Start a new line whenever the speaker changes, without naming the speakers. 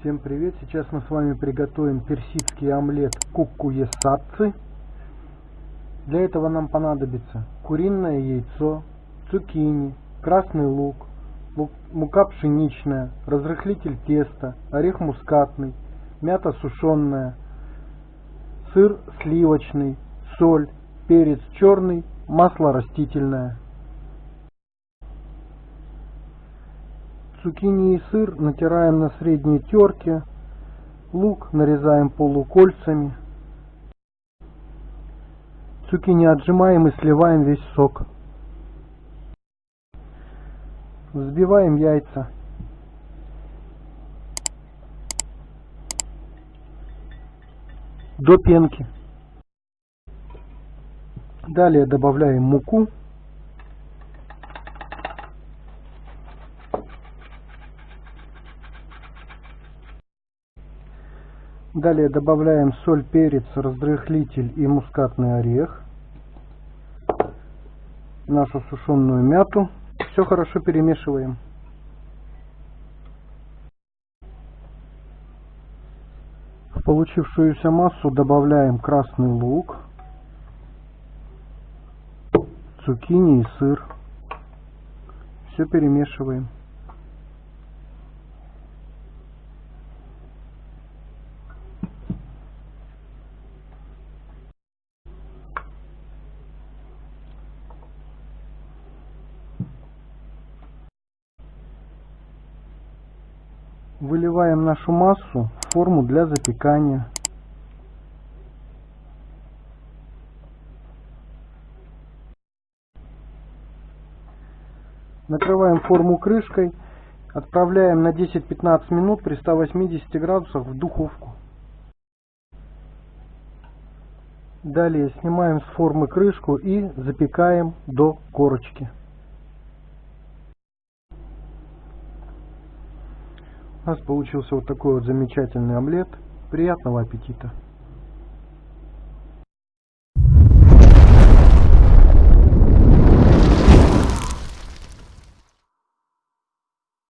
Всем привет! Сейчас мы с вами приготовим персидский омлет куккуе сатцы. Для этого нам понадобится куриное яйцо, цукини, красный лук, лук мука пшеничная, разрыхлитель теста, орех мускатный, мята сушеная, сыр сливочный, соль, перец черный, масло растительное. Цукини и сыр натираем на средней терке. Лук нарезаем полукольцами. Цукини отжимаем и сливаем весь сок. Взбиваем яйца. До пенки. Далее добавляем муку. Далее добавляем соль, перец, разрыхлитель и мускатный орех. Нашу сушеную мяту. Все хорошо перемешиваем. В получившуюся массу добавляем красный лук, цукини и сыр. Все перемешиваем. Выливаем нашу массу в форму для запекания. Накрываем форму крышкой, отправляем на 10-15 минут при 180 градусах в духовку. Далее снимаем с формы крышку и запекаем до корочки. Нас получился вот такой вот замечательный омлет. Приятного аппетита!